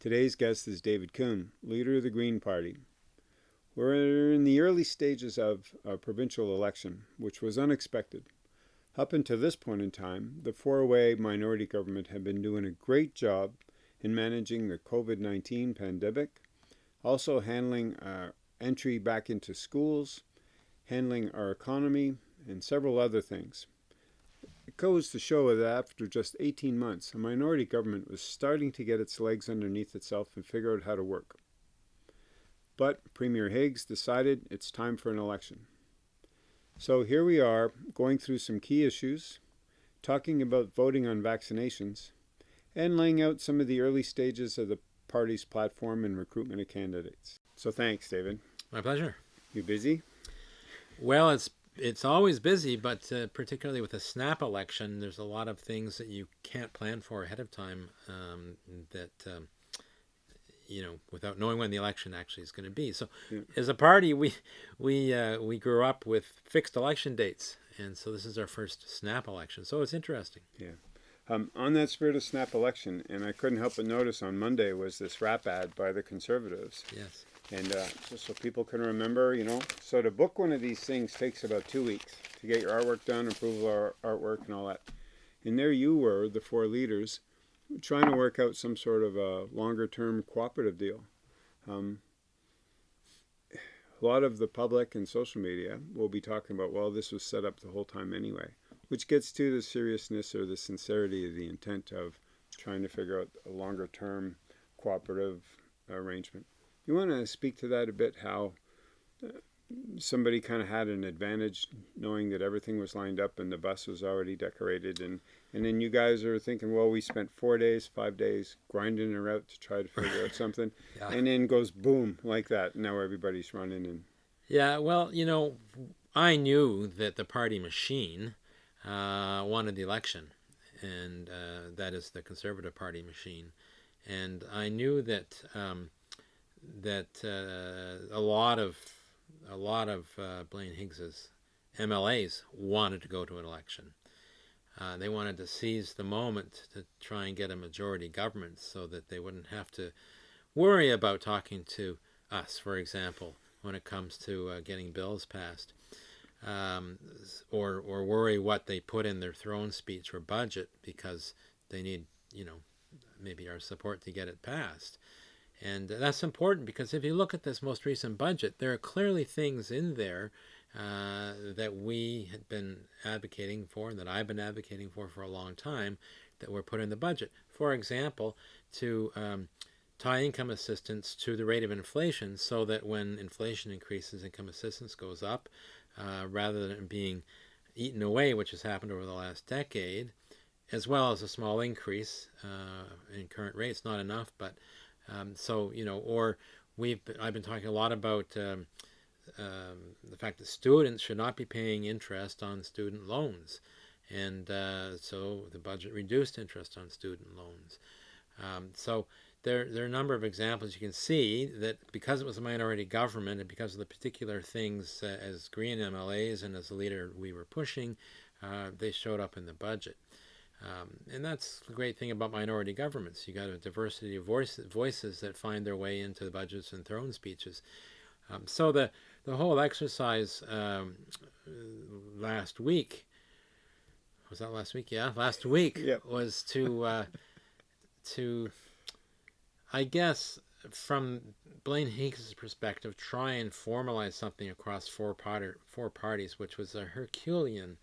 Today's guest is David Coon, leader of the Green Party. We're in the early stages of a provincial election, which was unexpected. Up until this point in time, the four-way minority government had been doing a great job in managing the COVID-19 pandemic, also handling our entry back into schools, handling our economy, and several other things. It goes to show that after just 18 months, a minority government was starting to get its legs underneath itself and figure out how to work. But Premier Higgs decided it's time for an election. So here we are, going through some key issues, talking about voting on vaccinations, and laying out some of the early stages of the party's platform and recruitment of candidates. So thanks, David. My pleasure. You busy? Well, it's it's always busy, but uh, particularly with a snap election, there's a lot of things that you can't plan for ahead of time. Um, that um, you know, without knowing when the election actually is going to be. So, yeah. as a party, we we uh, we grew up with fixed election dates, and so this is our first snap election. So it's interesting. Yeah. Um, on that spirit of snap election, and I couldn't help but notice on Monday was this wrap ad by the Conservatives. Yes. And uh, just so people can remember, you know, so to book one of these things takes about two weeks to get your artwork done, approval of artwork and all that. And there you were, the four leaders, trying to work out some sort of a longer term cooperative deal. Um, a lot of the public and social media will be talking about, well, this was set up the whole time anyway, which gets to the seriousness or the sincerity of the intent of trying to figure out a longer term cooperative arrangement. You want to speak to that a bit, how uh, somebody kind of had an advantage knowing that everything was lined up and the bus was already decorated and and then you guys are thinking well we spent four days five days grinding her out to try to figure out something yeah. and then goes boom like that now everybody's running and yeah well you know i knew that the party machine uh, wanted the election and uh, that is the conservative party machine and i knew that um, that uh, a lot of a lot of uh, Blaine Higgs's MLAs wanted to go to an election. Uh, they wanted to seize the moment to try and get a majority government so that they wouldn't have to worry about talking to us, for example, when it comes to uh, getting bills passed, um, or or worry what they put in their throne speech or budget because they need, you know, maybe our support to get it passed. And that's important because if you look at this most recent budget, there are clearly things in there uh, that we had been advocating for and that I've been advocating for for a long time that were put in the budget. For example, to um, tie income assistance to the rate of inflation so that when inflation increases, income assistance goes up uh, rather than being eaten away, which has happened over the last decade, as well as a small increase uh, in current rates, not enough, but um, so, you know, or we've, I've been talking a lot about um, um, the fact that students should not be paying interest on student loans. And uh, so the budget reduced interest on student loans. Um, so there, there are a number of examples you can see that because it was a minority government and because of the particular things uh, as Green MLAs and as a leader we were pushing, uh, they showed up in the budget. Um, and that's the great thing about minority governments. You got a diversity of voice, voices that find their way into the budgets and throne speeches. Um, so the, the whole exercise um, last week, was that last week? Yeah, last week yep. was to, uh, to, I guess, from Blaine Higgs' perspective, try and formalize something across four, part four parties, which was a Herculean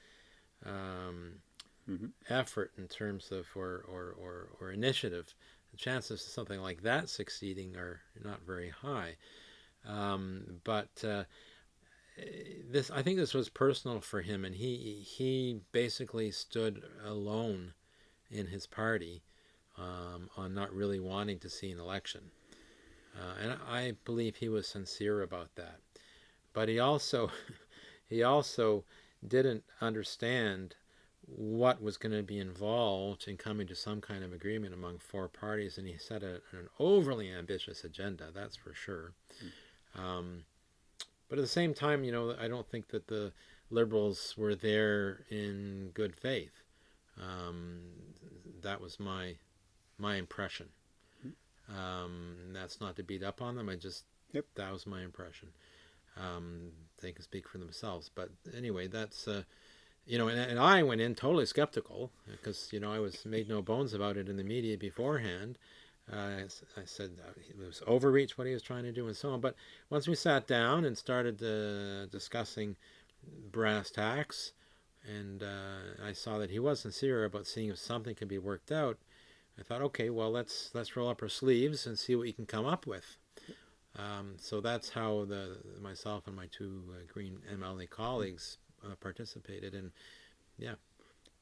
um, mm -hmm. effort in terms of or, or, or, or initiative, the chances of something like that succeeding are not very high. Um, but uh, this, I think this was personal for him, and he he basically stood alone in his party um, on not really wanting to see an election, uh, and I believe he was sincere about that. But he also he also didn't understand what was going to be involved in coming to some kind of agreement among four parties, and he set a, an overly ambitious agenda, that's for sure. Mm. Um, but at the same time, you know, I don't think that the liberals were there in good faith. Um, that was my my impression. Um, that's not to beat up on them. I just Yep. that was my impression. Um, they can speak for themselves. But anyway, that's uh, you know, and, and I went in totally skeptical because you know I was made no bones about it in the media beforehand. Uh, I said uh, it was overreach what he was trying to do and so on. But once we sat down and started uh, discussing brass tacks, and uh, I saw that he was sincere about seeing if something could be worked out. I thought, okay, well let's let's roll up our sleeves and see what you can come up with. Um, so that's how the myself and my two uh, Green MLA colleagues uh, participated, and yeah.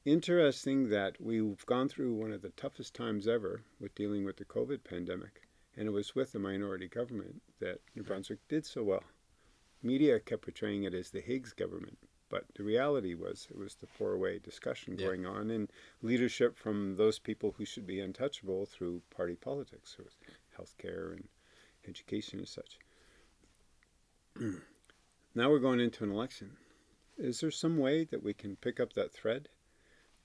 Interesting that we've gone through one of the toughest times ever with dealing with the COVID pandemic, and it was with the minority government that New Brunswick did so well. Media kept portraying it as the Higgs government, but the reality was it was the four-way discussion Yeah. going on and leadership from those people who should be untouchable through party politics, so healthcare and education and such. now we're going into an election. Is there some way that we can pick up that thread,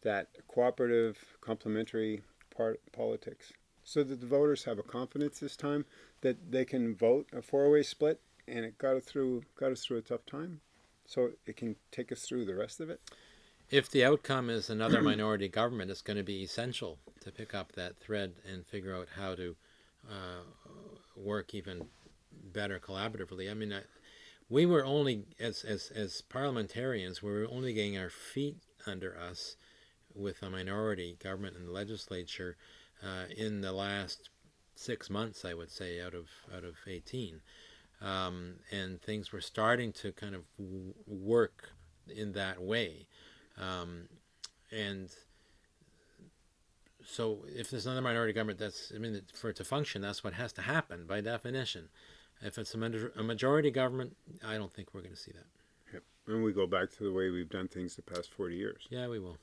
that cooperative, complementary part politics, so that the voters have a confidence this time that they can vote a four-way split, and it got us through got us through a tough time, so it can take us through the rest of it. if the outcome is another minority government, it's going to be essential to pick up that thread and figure out how to uh, work even better collaboratively. I mean, I, we were only as, as as parliamentarians, we were only getting our feet under us with a minority government in the legislature uh, in the last six months, I would say, out of out of eighteen, um, and things were starting to kind of work in that way, um, and so if there's another minority government, that's I mean, for it to function, that's what has to happen by definition. If it's a, a majority government, I don't think we're going to see that. Yep. And we go back to the way we've done things the past 40 years. Yeah, we will.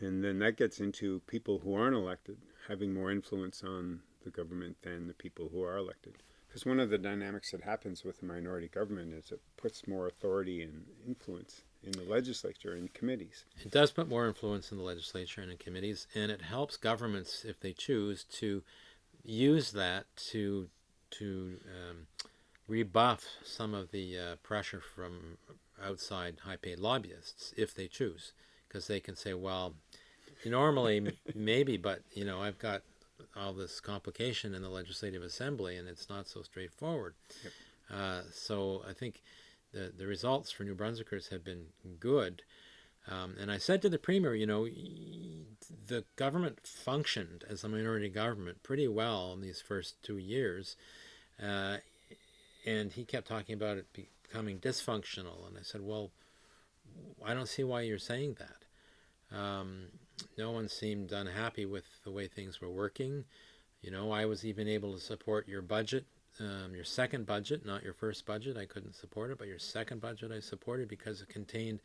And then that gets into people who aren't elected having more influence on the government than the people who are elected. Because one of the dynamics that happens with a minority government is it puts more authority and influence in the legislature and committees. It does put more influence in the legislature and in committees, and it helps governments, if they choose, to use that to to um, rebuff some of the uh, pressure from outside high-paid lobbyists, if they choose, because they can say, well, normally maybe, but you know, I've got all this complication in the legislative assembly, and it's not so straightforward. Yep. Uh, so I think the the results for New Brunswickers have been good. Um, and I said to the premier, you know, the government functioned as a minority government pretty well in these first two years. Uh, and he kept talking about it becoming dysfunctional. And I said, well, I don't see why you're saying that. Um, no one seemed unhappy with the way things were working. You know, I was even able to support your budget, um, your second budget, not your first budget. I couldn't support it, but your second budget I supported because it contained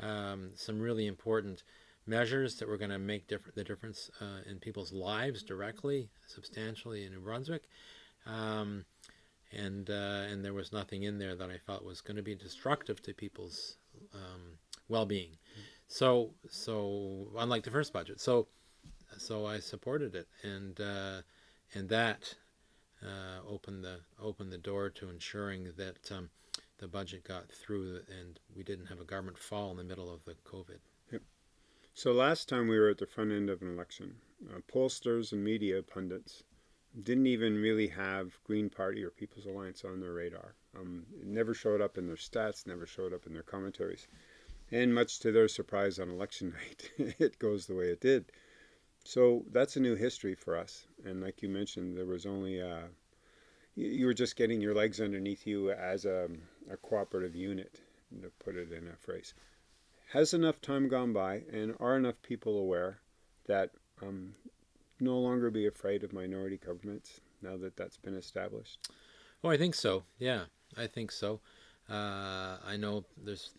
um, some really important measures that were going to make differ- the difference uh, in people's lives directly, substantially in New Brunswick. Um, and uh, and there was nothing in there that I felt was going to be destructive to people's um, well-being. So so unlike the first budget, so so I supported it, and uh, and that uh, opened the opened the door to ensuring that um, the budget got through and we didn't have a government fall in the middle of the COVID. Yep. So last time we were at the front end of an election, uh, pollsters and media pundits didn't even really have Green Party or People's Alliance on their radar. Um, it never showed up in their stats, never showed up in their commentaries. And much to their surprise on election night, it goes the way it did. So that's a new history for us. And like you mentioned, there was only, uh, you, were just getting your legs underneath you as a, a cooperative unit, to put it in a phrase. Has enough time gone by, and are enough people aware that um, no longer be afraid of minority governments now that that's been established? Oh, I think so. Yeah, I think so. Uh, I know there's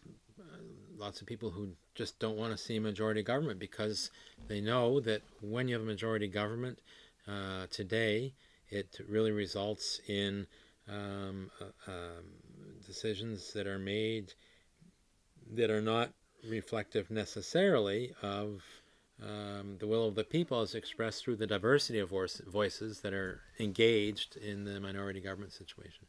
lots of people who just don't want to see majority government because they know that when you have a majority government uh, today, it really results in um, uh, um, decisions that are made that are not reflective necessarily of um, the will of the people as expressed through the diversity of voices that are engaged in the minority government situation.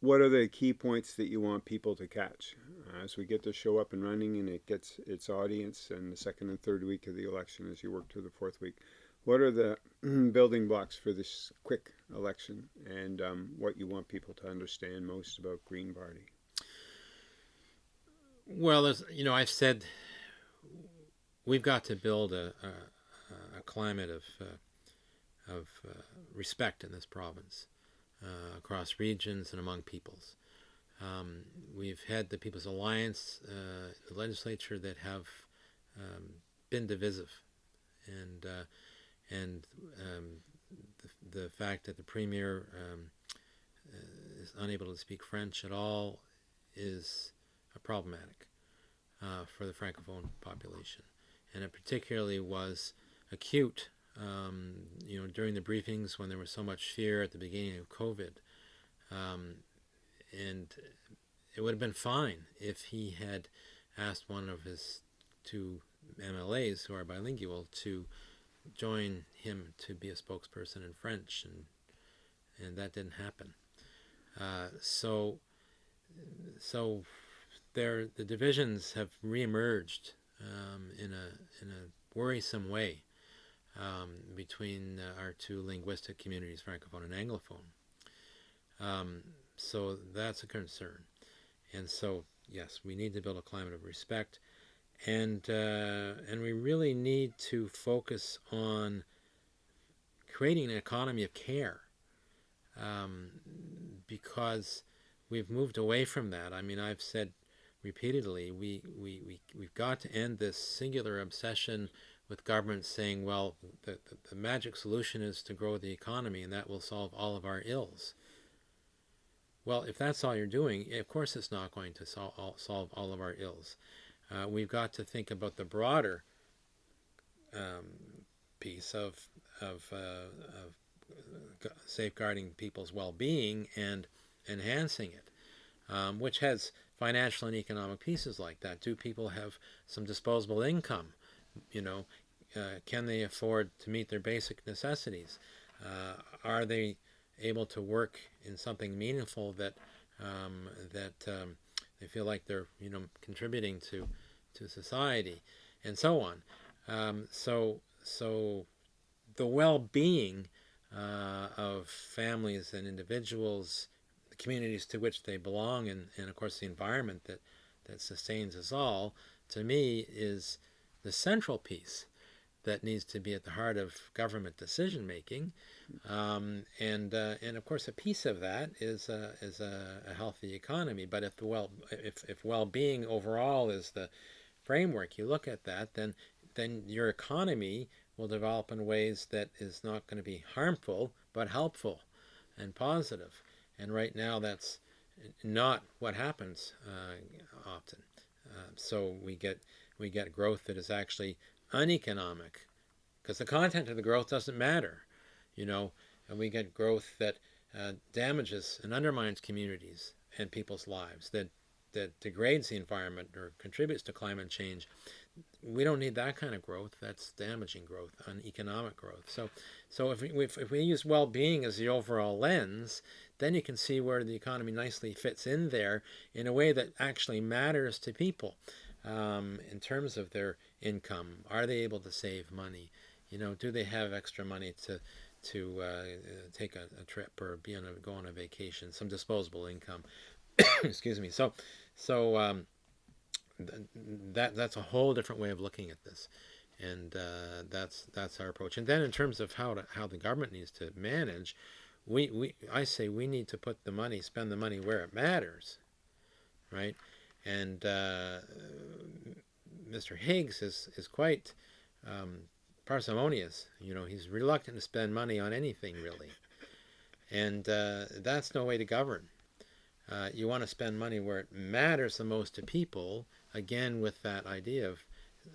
What are the key points that you want people to catch as we get the show up and running and it gets its audience in the second and third week of the election as you work to the fourth week? What are the building blocks for this quick election and um, what you want people to understand most about Green Party? Well, as you know, I've said we've got to build a, a, a climate of, uh, of uh, respect in this province uh, across regions and among peoples. Um, we've had the People's Alliance, uh, the legislature that have um, been divisive, and uh, and um, the, the, fact that the premier um, uh, is unable to speak French at all is problematic for the francophone population and it particularly was acute. Um, you know, during the briefings when there was so much fear at the beginning of COVID, um, and it would have been fine if he had asked one of his two MLAs who are bilingual to join him to be a spokesperson in French, and and that didn't happen. Uh, so, so there the divisions have reemerged um, in a in a worrisome way um, between uh, our two linguistic communities, Francophone and Anglophone. Um, so that's a concern, and so yes, we need to build a climate of respect, and uh, and we really need to focus on creating an economy of care, um, because we've moved away from that. I mean, I've said repeatedly, we, we, we, we've got to end this singular obsession with governments saying, well, the, the, the, magic solution is to grow the economy and that will solve all of our ills. Well, if that's all you're doing, of course it's not going to sol all, solve all of our ills. Uh, we've got to think about the broader um, piece of, of, uh, of safeguarding people's well-being and enhancing it, um, which has financial and economic pieces like that. Do people have some disposable income? You know, uh, can they afford to meet their basic necessities? Uh, are they able to work in something meaningful that um, that um, they feel like they're you know contributing to to society, and so on. Um, so so the well-being uh, of families and individuals the communities to which they belong and, and of course the environment that, that sustains us all, to me is the central piece that needs to be at the heart of government decision making. Um, and uh, and of course a piece of that is a, is a, a, healthy economy. But if the well if, if well-being overall is the framework, you look at that, then then your economy will develop in ways that is not going to be harmful but helpful and positive. And right now, that's not what happens uh, often. Uh, so we get we get growth that is actually uneconomic because the content of the growth doesn't matter, you know, and we get growth that uh, damages and undermines communities and people's lives that that degrades the environment or contributes to climate change we don't need that kind of growth. That's damaging growth, uneconomic growth. So, so if we, if, if we use well-being as the overall lens, then you can see where the economy nicely fits in there in a way that actually matters to people um, in terms of their income. Are they able to save money? You know, do they have extra money to to uh, take a, a, trip or be on a, go on a vacation? Some disposable income. Excuse me. So, so. Um, that that's a whole different way of looking at this and uh, that's that's our approach and then in terms of how to, how the government needs to manage we, we I say we need to put the money spend the money where it matters right and uh, Mr. Higgs is is quite um, parsimonious you know he's reluctant to spend money on anything really and uh, that's no way to govern uh, you want to spend money where it matters the most to people again with that idea of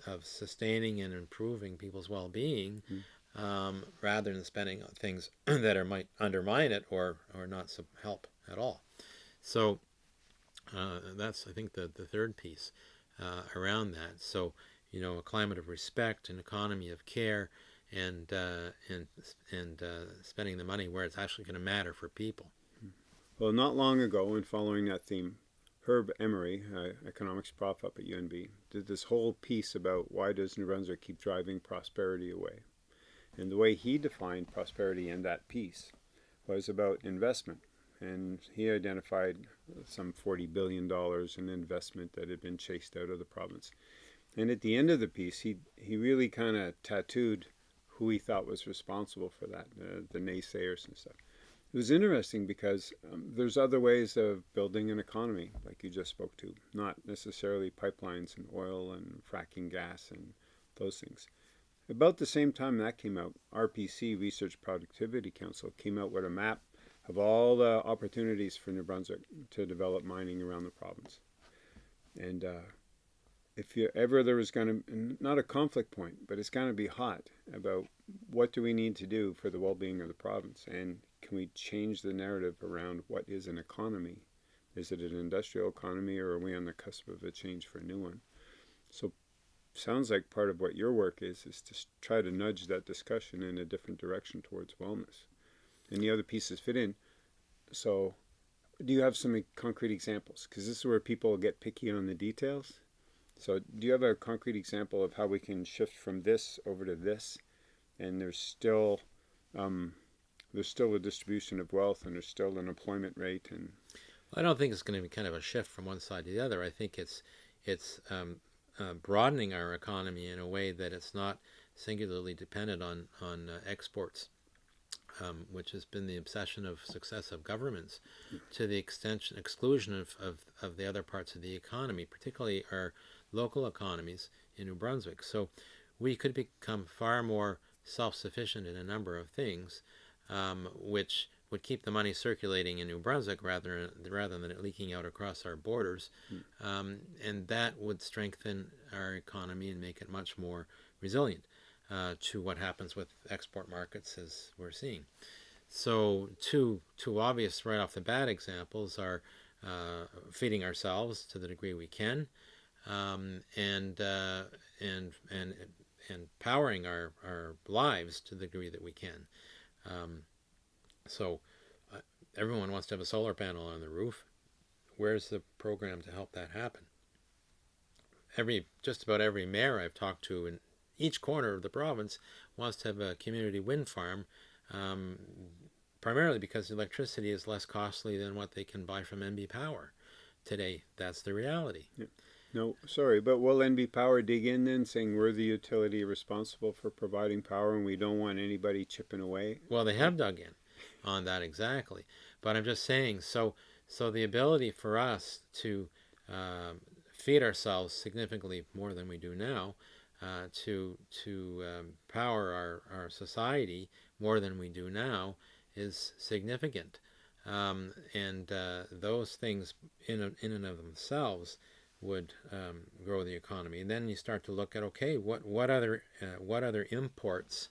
of sustaining and improving people's well-being mm. um, rather than spending on things that are might undermine it or or not help at all. So uh, that's I think the the third piece uh, around that. So you know, a climate of respect, an economy of care, and uh, and and uh, spending the money where it's actually going to matter for people. Well, not long ago, and following that theme, Herb Emery, economics prof up at UNB, did this whole piece about why does New Brunswick keep driving prosperity away. And the way he defined prosperity in that piece was about investment. And he identified some $40 billion in investment that had been chased out of the province. And at the end of the piece, he, he really kind of tattooed who he thought was responsible for that, uh, the naysayers and stuff. It was interesting because um, there's other ways of building an economy, like you just spoke to, not necessarily pipelines and oil and fracking gas and those things. About the same time that came out, RPC, Research Productivity Council, came out with a map of all the opportunities for New Brunswick to develop mining around the province. And uh, if you ever there was going to, not a conflict point, but it's going to be hot about what do we need to do for the well-being of the province, and can we change the narrative around what is an economy? Is it an industrial economy, or are we on the cusp of a change for a new one? So sounds like part of what your work is is to try to nudge that discussion in a different direction towards wellness and the other pieces fit in. So do you have some concrete examples? Because this is where people get picky on the details. So do you have a concrete example of how we can shift from this over to this? And there's still um, there's still a distribution of wealth and there's still an employment rate and I don't think it's going to be kind of a shift from one side to the other. I think it's it's um, uh, broadening our economy in a way that it's not singularly dependent on on uh, exports, um, which has been the obsession of successive governments, to the extension exclusion of, of, of the other parts of the economy, particularly our local economies in New Brunswick. So we could become far more self-sufficient in a number of things, um, which would keep the money circulating in New Brunswick rather rather than it leaking out across our borders, mm. um, and that would strengthen our economy and make it much more resilient uh, to what happens with export markets as we're seeing. So two two obvious right off the bat examples are uh, feeding ourselves to the degree we can, um, and uh, and and and powering our, our lives to the degree that we can. Um, so uh, everyone wants to have a solar panel on the roof. Where's the program to help that happen? Every just about every mayor I've talked to in each corner of the province wants to have a community wind farm, um, primarily because electricity is less costly than what they can buy from NB Power. Today, that's the reality. Yeah. No, sorry, but will NB Power dig in then, saying we're the utility responsible for providing power and we don't want anybody chipping away? Well, they have dug in on that exactly. But I'm just saying, so so the ability for us to um, feed ourselves significantly more than we do now, uh, to to um, power our, our society more than we do now, is significant. Um, and uh, those things in, in and of themselves would um, grow the economy. And then you start to look at okay, what what other uh, what other imports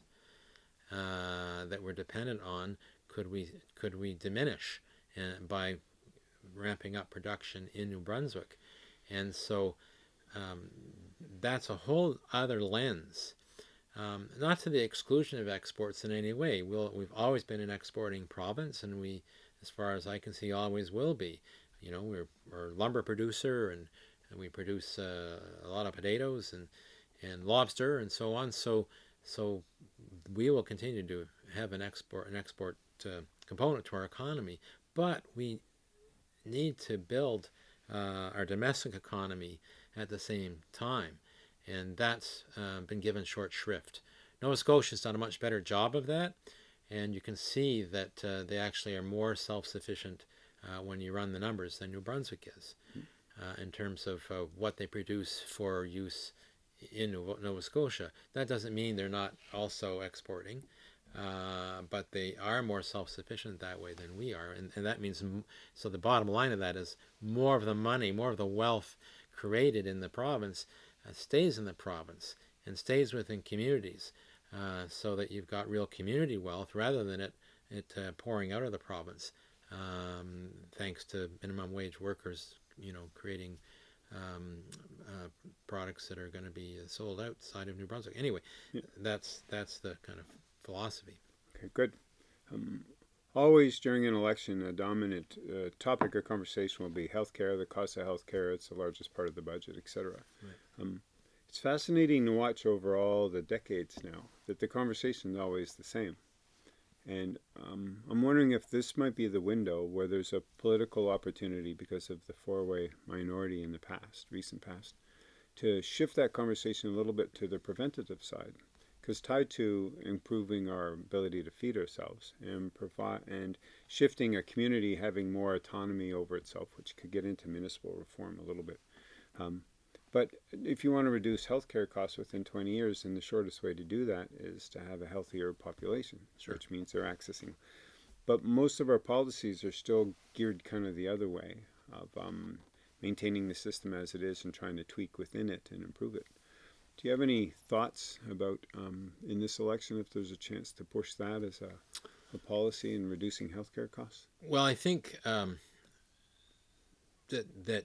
uh, that we're dependent on could we could we diminish uh, by ramping up production in New Brunswick, and so um, that's a whole other lens. Um, not to the exclusion of exports in any way. We'll, we've always been an exporting province, and we, as far as I can see, always will be. You know, we're, we're a lumber producer, and, and we produce uh, a lot of potatoes and and lobster and so on. So so we will continue to have an export an export uh, component to our economy, but we need to build uh, our domestic economy at the same time, and that's uh, been given short shrift. Nova Scotia has done a much better job of that, and you can see that uh, they actually are more self-sufficient uh, when you run the numbers than New Brunswick is, uh, in terms of what they produce for use in Nova Scotia. That doesn't mean they're not also exporting. Uh, but they are more self-sufficient that way than we are, and, and that means so. The bottom line of that is more of the money, more of the wealth created in the province uh, stays in the province and stays within communities, uh, so that you've got real community wealth rather than it it uh, pouring out of the province, um, thanks to minimum wage workers, you know, creating um, uh, products that are going to be sold outside of New Brunswick. Anyway, Yeah. that's that's the kind of philosophy. Okay, good. Um, always during an election, a dominant uh, topic of conversation will be healthcare, the cost of healthcare. It's the largest part of the budget, etc. Right. Um, it's fascinating to watch over all the decades now that the conversation is always the same. And um, I'm wondering if this might be the window where there's a political opportunity because of the four-way minority in the past, recent past, to shift that conversation a little bit to the preventative side because tied to improving our ability to feed ourselves and provide and shifting a community having more autonomy over itself, which could get into municipal reform a little bit. Um, but if you want to reduce healthcare costs within 20 years, then the shortest way to do that is to have a healthier population, Sure. which means they're accessing. But most of our policies are still geared kind of the other way of um, maintaining the system as it is and trying to tweak within it and improve it. Do you have any thoughts about um, in this election if there's a chance to push that as a, a policy in reducing healthcare costs? Well, I think um, that that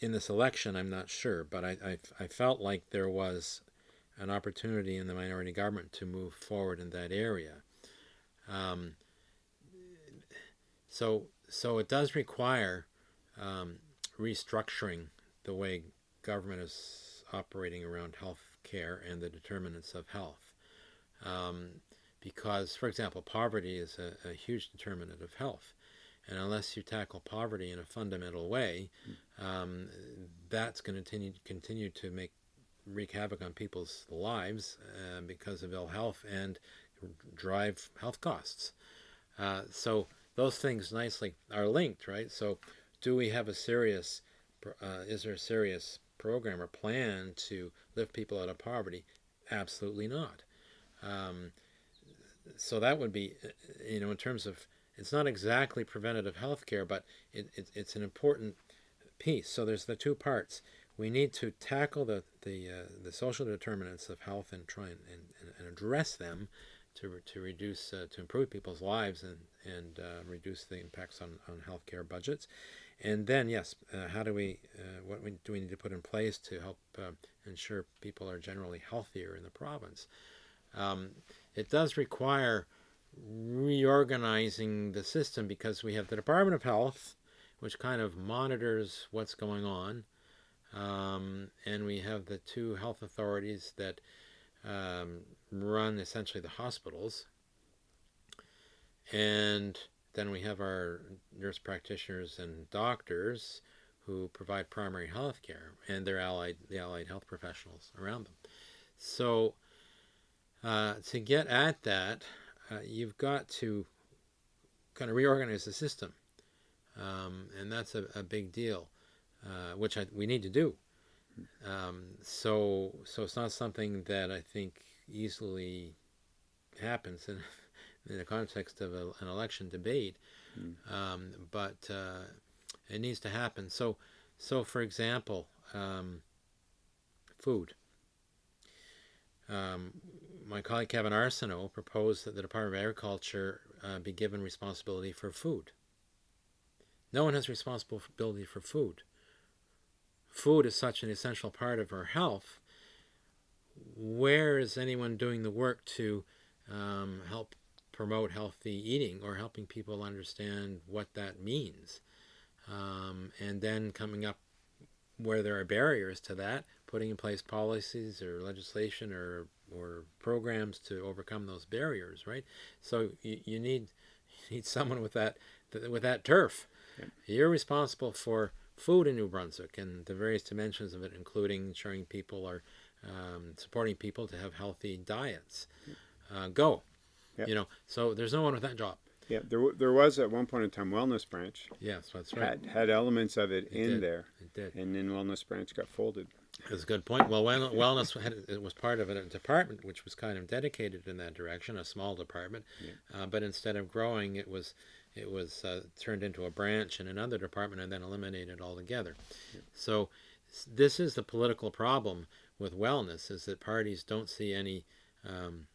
in this election, I'm not sure, but I, I I felt like there was an opportunity in the minority government to move forward in that area. Um, so so it does require um, restructuring the way government is operating around health care and the determinants of health. Um, because, for example, poverty is a, a huge determinant of health. And unless you tackle poverty in a fundamental way, um, that's going to continue, continue to make wreak havoc on people's lives uh, because of ill health and drive health costs. Uh, so those things nicely are linked, right? So do we have a serious, uh, is there a serious program or plan to lift people out of poverty? Absolutely not. Um, so that would be, you know, in terms of, it's not exactly preventative health care, but it, it, it's an important piece. So there's the two parts. We need to tackle the, the, uh, the social determinants of health and try and, and, and address them to, to reduce, uh, to improve people's lives and, and uh, reduce the impacts on, on healthcare budgets. And then, yes, uh, how do we, uh, what we, do we need to put in place to help uh, ensure people are generally healthier in the province? Um, it does require reorganizing the system because we have the Department of Health, which kind of monitors what's going on, um, and we have the two health authorities that um, run essentially the hospitals, and then we have our nurse practitioners and doctors who provide primary health care and their allied the allied health professionals around them. So uh, to get at that, uh, you've got to kind of reorganize the system, um, and that's a, a big deal, uh, which I, we need to do. Um, so so it's not something that I think easily happens in in the context of a, an election debate, Mm. um, but uh, it needs to happen. So, so for example, um, food. My colleague Kevin Arseneau proposed that the Department of Agriculture uh, be given responsibility for food. No one has responsibility for food. Food is such an essential part of our health. Where is anyone doing the work to um, help promote healthy eating or helping people understand what that means. Um, and then coming up where there are barriers to that, putting in place policies or legislation or, or programs to overcome those barriers, right? So you, you need you need someone with that with that turf. Yeah. You're responsible for food in New Brunswick and the various dimensions of it, including ensuring people are um, supporting people to have healthy diets. Uh, go. You know, so there's no one with that job. Yeah, there, there was at one point in time Wellness Branch Yes, that's right. had had elements of it, It in did. there, It did. and then Wellness Branch got folded. That's a good point. Well, well- wellness had, it was part of a department which was kind of dedicated in that direction, a small department. Uh, but instead of growing, it was it was uh, turned into a branch in another department and then eliminated altogether. So this is the political problem with wellness: is that parties don't see any um,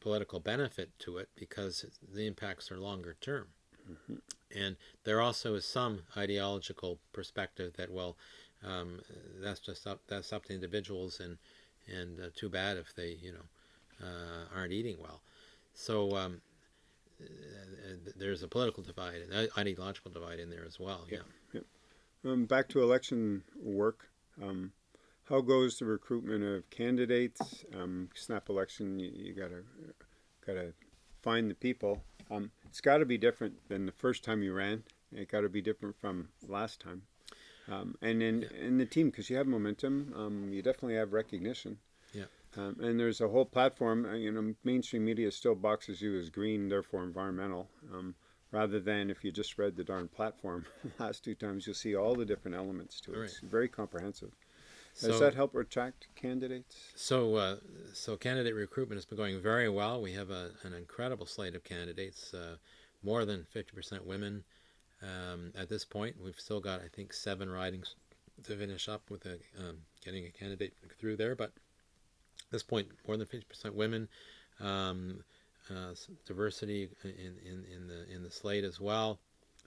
political benefit to it because the impacts are longer term. And there also is some ideological perspective that, well, um, that's just up that's up to individuals, and and uh, too bad if they you know uh, aren't eating well. So um, uh, there's a political divide and ideological divide in there as well. Yeah. yeah. Um, back to election work. Um, how goes the recruitment of candidates? Um, snap election, you, you, gotta gotta find the people. Um, it's got to be different than the first time you ran. It got to be different from last time. Um, and in yeah. in the team, because you have momentum, um, you definitely have recognition. Yeah. Um, and there's a whole platform. Uh, you know, mainstream media still boxes you as green, therefore environmental. Um, rather than if you just read the darn platform last two times, you'll see all the different elements to it. Right. It's very comprehensive. So, Does that help attract candidates? So, uh, so candidate recruitment has been going very well. We have a, an incredible slate of candidates, uh, more than 50% women. Um, at this point, we've still got, I think, seven ridings to finish up with a, um, getting a candidate through there. But at this point, more than 50% women. Um, uh, diversity in, in, in the in the slate as well.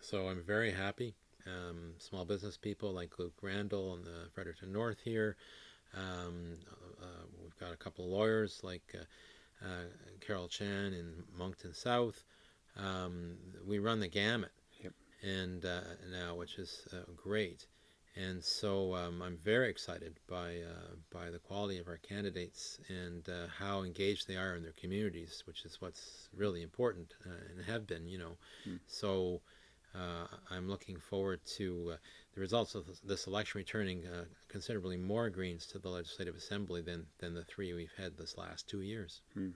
So I'm very happy. Um, small business people like Luke Randall and the Fredericton North here. Um, uh, we've got a couple of lawyers like uh, uh, Carol Chan in Moncton South. Um, we run the gamut. And uh, now which is uh, great. And so um, I'm very excited by uh, by the quality of our candidates and uh, how engaged they are in their communities, which is what's really important uh, and have been, you know. Mm. So uh, I'm looking forward to uh, the results of this election returning uh, considerably more Greens to the Legislative Assembly than than the three we've had this last two years. Mm.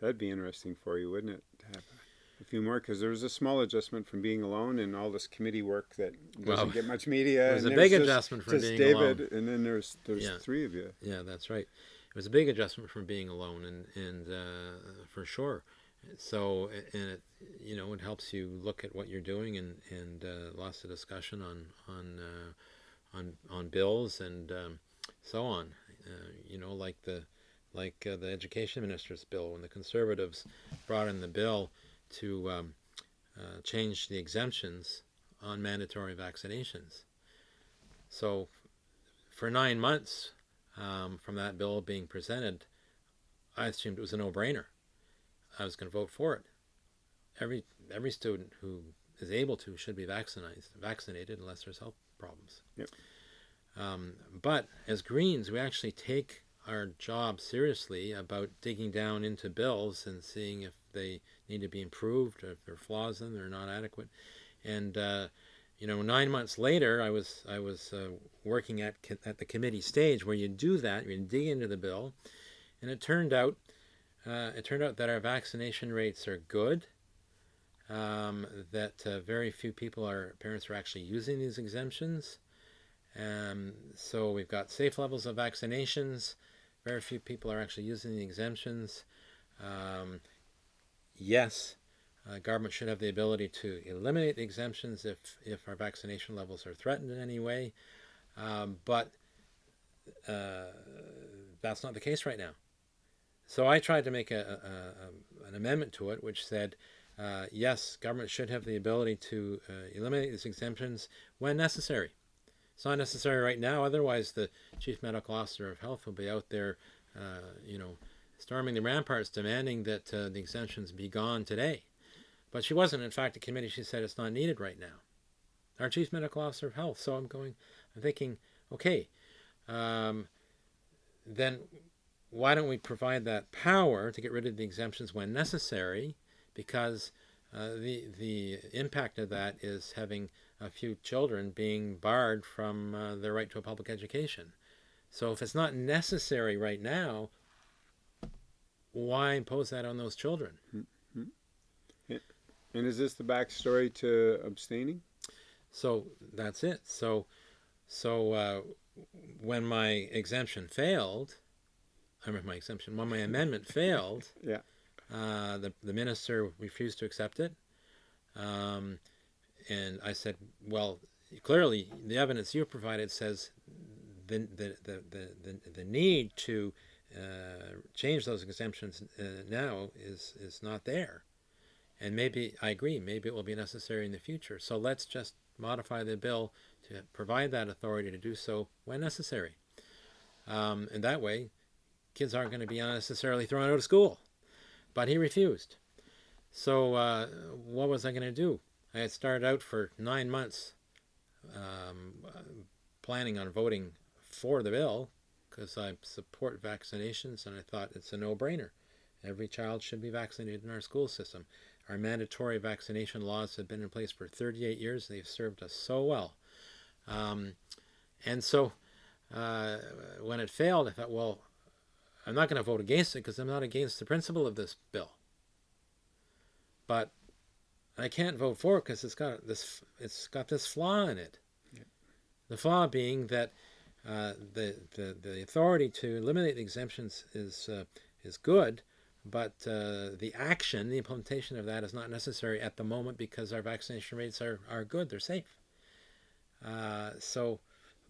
That'd be interesting for you, wouldn't it? To have a few more because there was a small adjustment from being alone and all this committee work that doesn't get much media. It was a big just, adjustment from being David, alone. and then there's there's yeah. three of you. Yeah, that's right. It was a big adjustment from being alone, and and uh, for sure. So and it you know it helps you look at what you're doing and and uh, lots of discussion on on uh, on on bills and um, so on. Uh, you know, like the like uh, the education minister's bill when the conservatives brought in the bill to um, uh, change the exemptions on mandatory vaccinations. So for nine months um, from that bill being presented, I assumed it was a no-brainer. I was going to vote for it. Every every student who is able to should be vaccinated, vaccinated unless there's health problems. Yep. Um, but as Greens, we actually take our job seriously about digging down into bills and seeing if they need to be improved, if there are flaws in they're not adequate. And uh, you know, nine months later, I was I was uh, working at at the committee stage where you do that, you dig into the bill, and it turned out uh, it turned out that our vaccination rates are good. Um, that uh, very few people are parents are actually using these exemptions. Um, so we've got safe levels of vaccinations. Very few people are actually using the exemptions. Um, yes, uh, government should have the ability to eliminate the exemptions if, if our vaccination levels are threatened in any way. Um, but uh, that's not the case right now. So I tried to make a, a, a an amendment to it which said, uh, yes, government should have the ability to uh, eliminate these exemptions when necessary. It's not necessary right now, otherwise the Chief Medical Officer of Health will be out there, uh, you know, storming the ramparts demanding that uh, the exemptions be gone today. But she wasn't. In fact, the committee, she said it's not needed right now. Our chief medical officer of health. So I'm going, I'm thinking, okay, um, then why don't we provide that power to get rid of the exemptions when necessary? Because uh, the the impact of that is having a few children being barred from uh, their right to a public education. So if it's not necessary right now, why impose that on those children? Mm-hmm. And is this the backstory to abstaining? So that's it. So, so uh, when my exemption failed, I remember my exemption. When my amendment failed, yeah, uh, the the minister refused to accept it, um, and I said, well, clearly the evidence you provided says the the the the, the, the need to uh, change those exemptions uh, now is is not there, and maybe I agree, maybe it will be necessary in the future. So let's just modify the bill to provide that authority to do so when necessary. Um, and that way, kids aren't going to be unnecessarily thrown out of school. But he refused. So uh, what was I going to do? I had started out for nine months um, planning on voting for the bill because I support vaccinations and I thought it's a no-brainer. Every child should be vaccinated in our school system. Our mandatory vaccination laws have been in place for 38 years. They've served us so well. Um, and so uh, when it failed, I thought, well, I'm not going to vote against it because I'm not against the principle of this bill. But I can't vote for it because it's got this it's got this flaw in it. The flaw being that uh, the, the the authority to eliminate the exemptions is uh, is good, but uh, the action, the implementation of that is not necessary at the moment because our vaccination rates are, are good, they're safe. Uh, so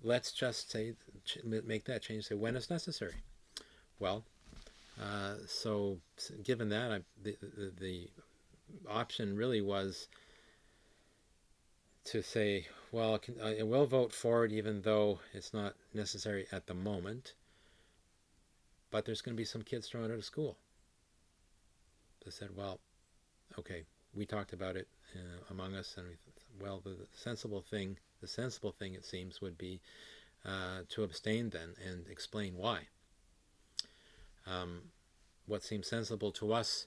let's just say make that change. Say when it's necessary. Well, uh, so given that, I, the, the, the option really was to say, well, I will vote for it even though it's not necessary at the moment, but there's going to be some kids thrown out of school. They said, well, okay, we talked about it uh, among us, and we thought, well, the, sensible thing, the sensible thing it seems, would be uh, to abstain then and explain why. Um, what seemed sensible to us,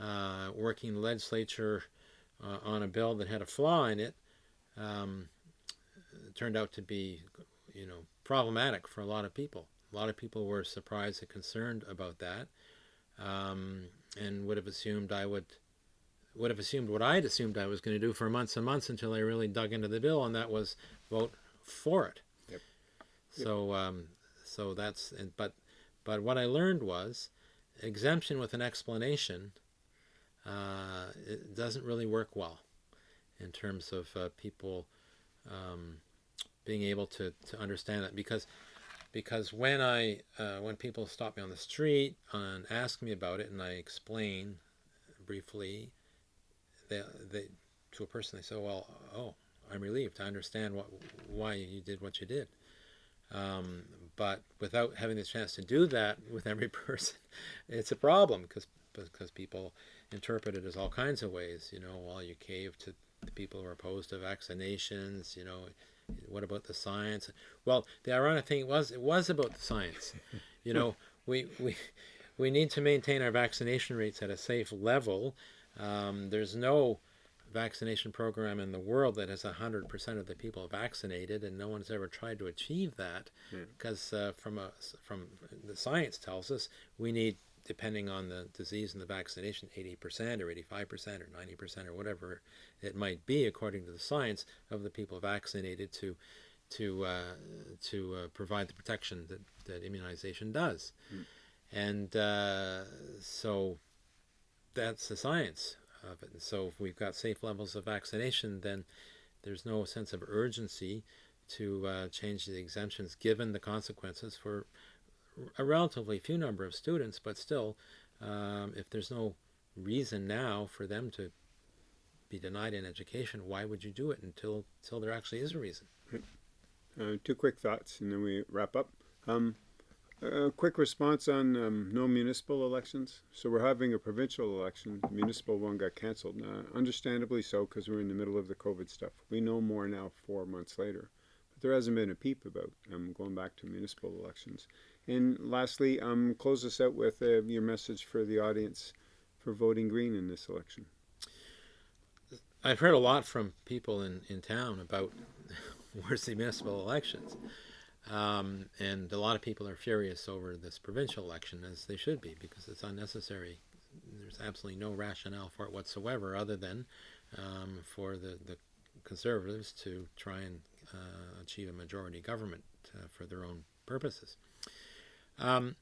uh, working legislature uh, on a bill that had a flaw in it, um, turned out to be, you know, problematic for a lot of people. A lot of people were surprised and concerned about that, um, and would have assumed I would would have assumed what I had assumed I was going to do for months and months until I really dug into the bill, and that was vote for it. Yep. So, um, so that's and, but but what I learned was exemption with an explanation uh, it doesn't really work well in terms of uh, people um, being able to, to understand that because because when I uh, when people stop me on the street and ask me about it and I explain briefly they, they to a person they say well oh I'm relieved I understand what why you did what you did um, but without having the chance to do that with every person, it's a problem because because people interpret it as all kinds of ways. You know, while well, you cave to the people who are opposed to vaccinations. You know, what about the science? Well, the ironic thing was it was about the science. You know, we we we need to maintain our vaccination rates at a safe level. Um, there's no vaccination program in the world that has 100% of the people vaccinated, and no one's ever tried to achieve that because uh, from, a, from the science tells us we need, depending on the disease and the vaccination, 80% or 85% or 90% or whatever it might be, according to the science, of the people vaccinated to to uh, to uh, provide the protection that, that immunization does. Mm. And uh, so that's the science of it. And so if we've got safe levels of vaccination, then there's no sense of urgency to uh, change the exemptions given the consequences for a relatively few number of students, but still, um, if there's no reason now for them to be denied an education, why would you do it until, until there actually is a reason? Uh, two quick thoughts and then we wrap up. Um, a quick response on um, no municipal elections. So we're having a provincial election. The municipal one got canceled. Uh, understandably so, because we're in the middle of the COVID stuff. We know more now four months later. But there hasn't been a peep about um, going back to municipal elections. And lastly, um, close us out with uh, your message for the audience for voting green in this election. I've heard a lot from people in, in town about the municipal elections. Um, and a lot of people are furious over this provincial election, as they should be, because it's unnecessary. There's absolutely no rationale for it whatsoever, other than um, for the, the conservatives to try and uh, achieve a majority government uh, for their own purposes. Um,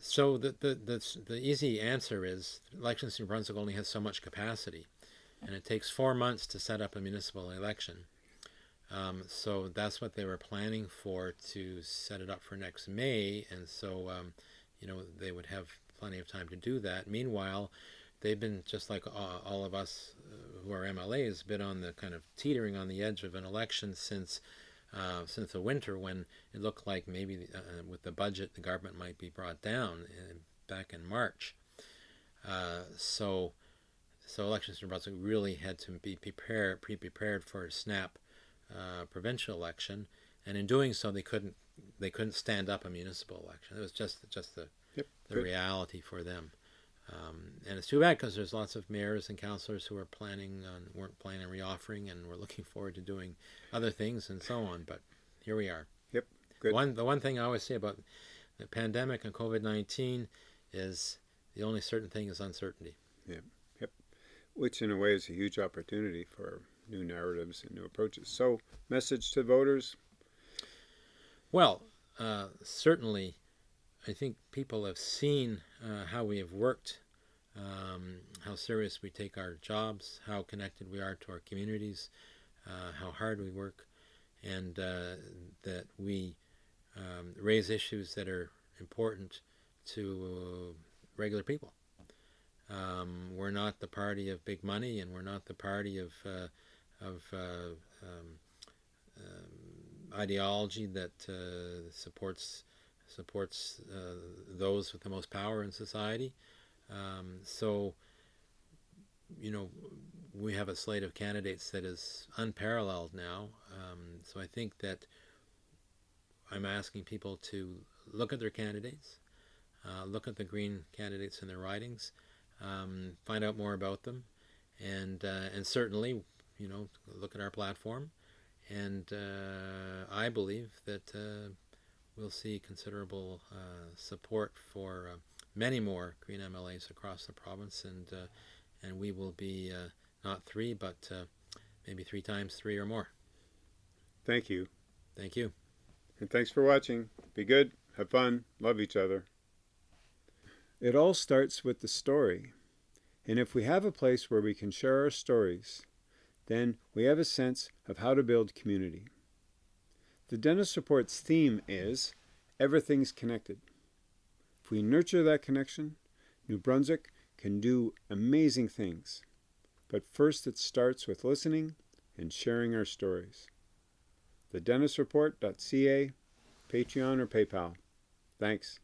so the, the, the, the easy answer is Elections New Brunswick only has so much capacity, and it takes four months to set up a municipal election. Um, so that's what they were planning for to set it up for next May, and so um, you know they would have plenty of time to do that. Meanwhile, they've been just like all, all of us uh, who are MLAs, been on the kind of teetering on the edge of an election since uh, since the winter when it looked like maybe uh, with the budget the government might be brought down in, back in March. Uh, so so Elections New Brunswick really had to be prepared, pre-prepared for a snap uh, provincial election, and in doing so, they couldn't they couldn't stand up a municipal election. It was just just the yep, the reality for them. Um, and it's too bad because there's lots of mayors and councillors who are planning on weren't planning on reoffering and were looking forward to doing other things and so on. But here we are. Yep. Good. One the one thing I always say about the pandemic and COVID nineteen is the only certain thing is uncertainty. Yep. Yep. Which in a way is a huge opportunity for new narratives and new approaches. So, message to voters. Well, uh, certainly I think people have seen uh, how we have worked, um, how serious we take our jobs, how connected we are to our communities, uh, how hard we work, and uh, that we um, raise issues that are important to regular people. Um, we're not the party of big money, and we're not the party of uh, of uh, um, um, ideology that uh, supports supports uh, those with the most power in society. Um, so, you know, we have a slate of candidates that is unparalleled now. Um, so I think that I'm asking people to look at their candidates, uh, look at the Green candidates in their ridings, um, find out more about them, and uh, and certainly, you know, look at our platform. And uh, I believe that uh, we'll see considerable uh, support for uh, many more Green MLAs across the province, and uh, and we will be uh, not three, but uh, maybe three times three or more. Thank you. Thank you. And thanks for watching. Be good, have fun, love each other. It all starts with the story. And if we have a place where we can share our stories, then we have a sense of how to build community. The Dennis Report's theme is Everything's Connected. If we nurture that connection, New Brunswick can do amazing things. But first, it starts with listening and sharing our stories. TheDennisReport.ca, Patreon, or PayPal. Thanks.